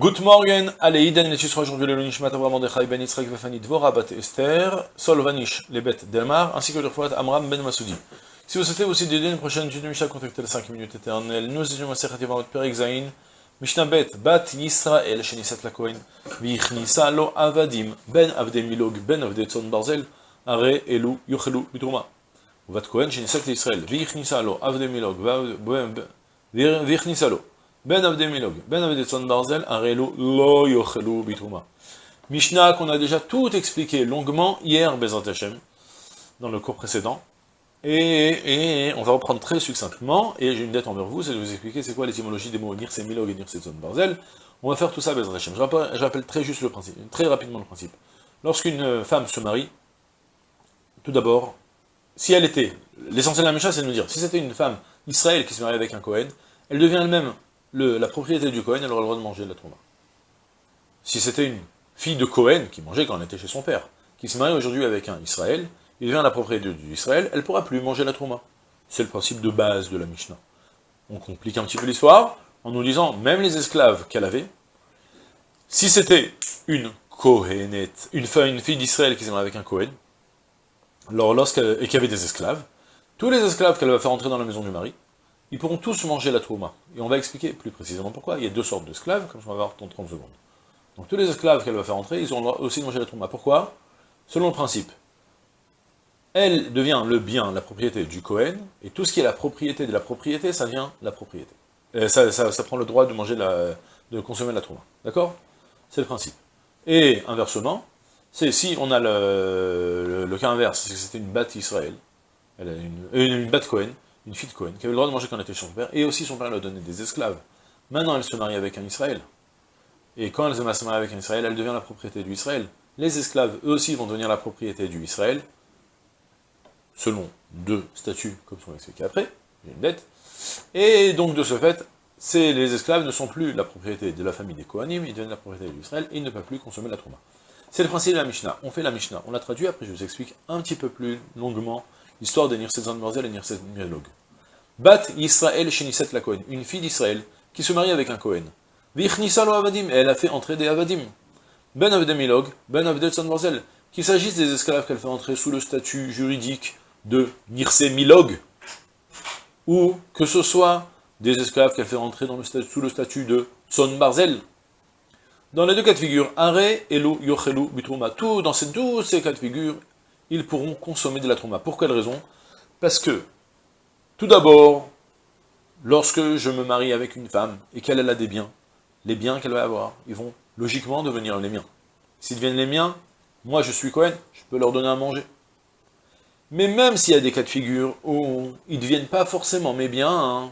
Good morning, allez, Iden, les sera aujourd'hui le Nishmat Avram Mordechai ben Yitzhak Vefani Dvora bat Esther, Sol Vanish, les bêtes d'Elmar, ainsi que le Refouat Amram ben Masoudi. Si vous souhaitez aussi d'aider une prochaine étude de Mishnah, contactez les 5 minutes éternelles. Nous étudions Masechat Yavarot Perek Zain, Mishnah Bet, Bat Yisrael, Shenisat Lakohen, Vichnisa Lo Avadim, Ben Avde Milog, Ben Avde Tzon Barzel, Are Elu Yochelu Bitruma. Vat Kohen, Shenisat Israël, Vichnisa Lo Avde Milog, Vichnisa Lo. Ben Avdemilog, Ben Avdetzon Barzel, Arelu Lo Yochelu Bituma. Mishnah qu'on a déjà tout expliqué longuement hier, Bezat Hashem, dans le cours précédent. Et, on va reprendre très succinctement, et j'ai une dette envers vous, c'est de vous expliquer c'est quoi l'étymologie des mots Nirse Milog et Nirse Barzel. On va faire tout ça, Bezat Hashem. Je rappelle, très juste le principe, très rapidement le principe. Lorsqu'une femme se marie, tout d'abord, si elle était, l'essentiel de la Mishnah c'est de nous dire, si c'était une femme Israël qui se marie avec un Cohen, elle devient elle-même la propriété du Cohen, elle aura le droit de manger de la Trouma. Si c'était une fille de Cohen, qui mangeait quand elle était chez son père, qui se marie aujourd'hui avec un Israël, il devient la propriété du Israël, elle ne pourra plus manger la Trouma. C'est le principe de base de la Mishnah. On complique un petit peu l'histoire, en nous disant, même les esclaves qu'elle avait, si c'était une Kohenette, une, une fille d'Israël qui s'est mariée avec un Cohen, alors et qui avait des esclaves, tous les esclaves qu'elle va faire entrer dans la maison du mari, ils pourront tous manger la trouma. Et on va expliquer plus précisément pourquoi. Il y a deux sortes d'esclaves, comme on va voir dans 30 secondes. Donc tous les esclaves qu'elle va faire entrer, ils auront aussi manger la trouma. Pourquoi? Selon le principe. Elle devient le bien, la propriété du Cohen, et tout ce qui est la propriété de la propriété, ça devient la propriété. Euh, ça, prend le droit de manger la, de consommer la trouma. D'accord? C'est le principe. Et inversement, c'est si on a le, cas inverse, c'est que c'était une batte Israël, une, euh, une batte Cohen, une fille de Cohen, qui avait le droit de manger quand elle était chez son père, et aussi son père lui a donné des esclaves. Maintenant, elle se marie avec un Israël. Et quand elle se marie avec un Israël, elle devient la propriété du Israël. Les esclaves, eux aussi, vont devenir la propriété du Israël, selon deux statuts, comme on va expliquer après, une dette. Et donc, de ce fait, les esclaves ne sont plus la propriété de la famille des Kohanim, ils deviennent la propriété du Israël, et ils ne peuvent plus consommer la Trouma. C'est le principe de la Mishnah. On fait la Mishnah, on la traduit, après je vous explique un petit peu plus longuement Histoire de Nirsezan Morzel et Nirsezan Mirlog. Bat Yisrael Sheniset la Kohen, une fille d'Israël, qui se marie avec un Kohen. Vichnisa lo Avadim, elle a fait entrer des Avadim. Ben Avdemilog, Ben Avdetsan Morzel, qu'il s'agisse des esclaves qu'elle fait entrer sous le statut juridique de Nirse Milog, ou que ce soit des esclaves qu'elle fait entrer sous le statut de Son Barzel. Dans les deux cas de figure, Are, Elu, Yochelu, Bitruma, tout, dans ces, ces cas de figure, ils pourront consommer de la trauma. Pour quelle raison? Parce que, tout d'abord, lorsque je me marie avec une femme et qu'elle a des biens, les biens qu'elle va avoir, ils vont logiquement devenir les miens. S'ils deviennent les miens, moi je suis Cohen, je peux leur donner à manger. Mais même s'il y a des cas de figure où ils ne deviennent pas forcément mes biens, hein,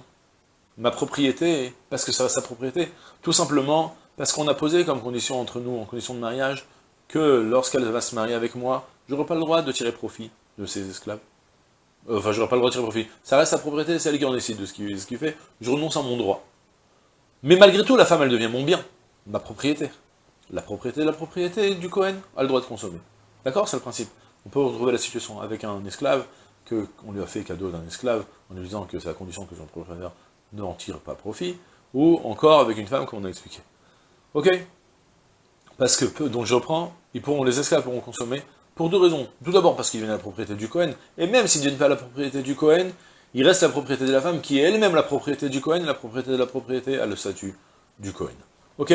ma propriété, parce que ça reste sa propriété, tout simplement parce qu'on a posé comme condition entre nous, en condition de mariage, que lorsqu'elle va se marier avec moi, je n'aurai pas le droit de tirer profit de ces esclaves. Enfin, je n'aurai pas le droit de tirer profit. Ça reste sa propriété, c'est elle qui en décide de ce qu'il fait. Je renonce à mon droit. Mais malgré tout, la femme, elle devient mon bien, ma propriété. La propriété de la propriété du Cohen a le droit de consommer. D'accord C'est le principe. On peut retrouver la situation avec un esclave, qu'on lui a fait cadeau d'un esclave, en lui disant que c'est la condition que son propriétaire n'en tire pas profit, ou encore avec une femme, comme on a expliqué. Ok? Parce que, donc je reprends, ils pourront, les esclaves pourront consommer pour deux raisons. Tout d'abord parce qu'il devient la propriété du Cohen, et même s'il ne devient pas la propriété du Cohen, il reste la propriété de la femme, qui est elle-même la propriété du Cohen, la propriété de la propriété a le statut du Cohen. Ok?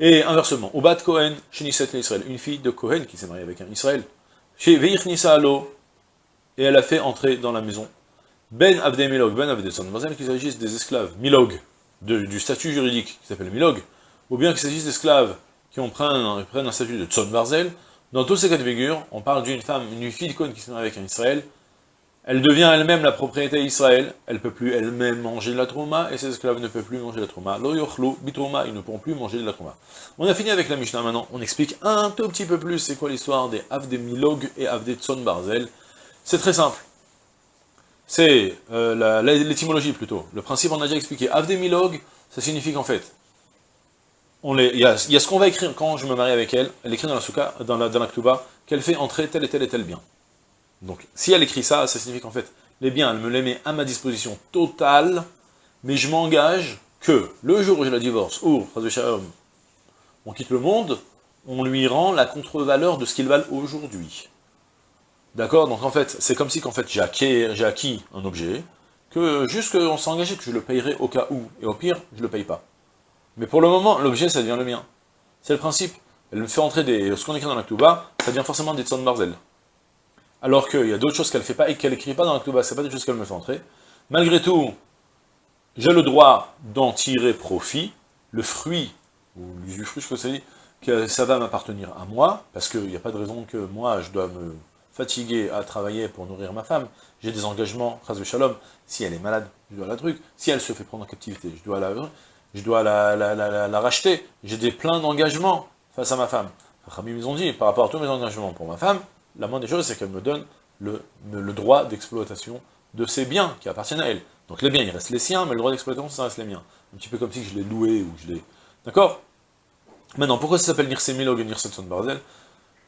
Et inversement, au de Cohen, chez Nisset Israël, une fille de Cohen qui s'est mariée avec un Israël, chez Veir Nisa Alo, et elle a fait entrer dans la maison Ben Abde Milog, Ben Abde Son qu'il s'agisse des esclaves. Milog, du statut juridique qui s'appelle Milog, ou bien qu'il s'agisse d'esclaves qui ont prennent, prennent un statut de Tzon Barzel, dans tous ces cas de figure, on parle d'une femme, une fille de Cohen qui se marie avec un Israël, elle devient elle-même la propriété d'Israël, elle ne peut plus elle-même manger de la trouma, et ses esclaves ne peuvent plus manger de la trouma. Lo yochlu, bitrouma, ils ne pourront plus manger de la trouma. On a fini avec la Mishnah maintenant, on explique un tout petit peu plus c'est quoi l'histoire des Avde Milog et Avde Tson Barzel. C'est très simple. C'est euh, l'étymologie plutôt. Le principe on a déjà expliqué. Avde Milog, ça signifie qu'en fait, il y a, ce qu'on va écrire quand je me marie avec elle, elle écrit dans la souka, dans la, dans qu'elle fait entrer tel et tel et tel bien. Donc, si elle écrit ça, ça signifie qu'en fait, les biens, elle me les met à ma disposition totale, mais je m'engage que, le jour où je la divorce, ou, on quitte le monde, on lui rend la contre-valeur de ce qu'il valent aujourd'hui. D'accord? Donc en fait, c'est comme si qu'en fait j'ai acquis, un objet, que juste qu'on s'est engagé que je le payerai au cas où, et au pire, je le paye pas. Mais pour le moment, l'objet, ça devient le mien. C'est le principe. Elle me fait entrer des... Ce qu'on écrit dans la Ktuba, ça devient forcément des Tzon Barzel. Alors qu'il y a d'autres choses qu'elle fait pas et qu'elle écrit pas dans la Ktuba, c'est pas des choses qu'elle me fait entrer. Malgré tout, j'ai le droit d'en tirer profit, le fruit, ou l'usufruit, je que ça dit, que ça va m'appartenir à moi, parce qu'il n'y a pas de raison que moi, je dois me fatiguer à travailler pour nourrir ma femme, j'ai des engagements, de shalom, si elle est malade, je dois la truc, si elle se fait prendre en captivité, je dois la, je dois la, racheter, j'ai des pleins d'engagements face à ma femme. Rami ils ont dit, par rapport à tous mes engagements pour ma femme, la moindre des choses, c'est qu'elle me donne le, droit d'exploitation de ses biens qui appartiennent à elle. Donc les biens, il reste les siens, mais le droit d'exploitation, ça reste les miens. Un petit peu comme si je l'ai loué ou je l'ai... D'accord? Maintenant, pourquoi ça s'appelle Nirse Milog et Nirse Barzel?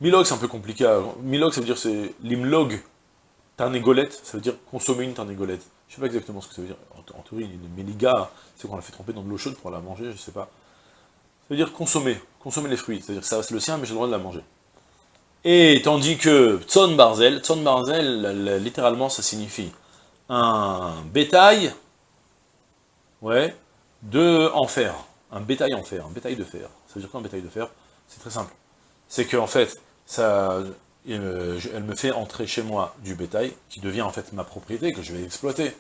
Milog, c'est un peu compliqué. Milog, ça veut dire c'est l'imlog tarnégolette, ça veut dire consommer une tarnégolette. Je sais pas exactement ce que ça veut dire. En, théorie, une méliga, c'est qu'on la fait tremper dans de l'eau chaude pour la manger, je sais pas. Ça veut dire consommer, consommer les fruits. C'est-à-dire que ça reste le sien, mais j'ai le droit de la manger. Et tandis que Tson Barzel, Tson Barzel, littéralement, ça signifie un bétail, ouais, de en fer. Un bétail en fer, un bétail de fer. Ça veut dire quoi un bétail de fer? C'est très simple. C'est qu'en fait, ça, elle me fait entrer chez moi du bétail, qui devient en fait ma propriété, que je vais exploiter,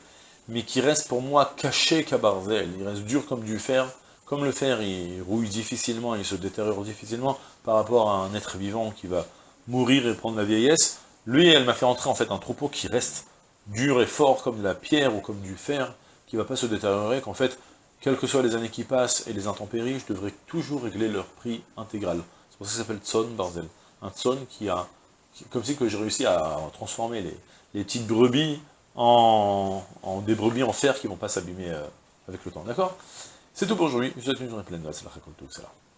mais qui reste pour moi caché qu'à Barzel. Il reste dur comme du fer. Comme le fer, il rouille difficilement, il se détériore difficilement par rapport à un être vivant qui va mourir et prendre la vieillesse. Lui, elle m'a fait entrer en fait un troupeau qui reste dur et fort comme de la pierre ou comme du fer, qui ne va pas se détériorer, qu'en fait, quelles que soient les années qui passent et les intempéries, je devrais toujours régler leur prix intégral. C'est pour ça que ça s'appelle Tson Barzel. Un Tson qui a, comme si que j'ai réussi à transformer les, petites brebis en, des brebis en fer qui ne vont pas s'abîmer euh, avec le temps, d'accord? C'est tout pour aujourd'hui, je vous souhaite une journée pleine de la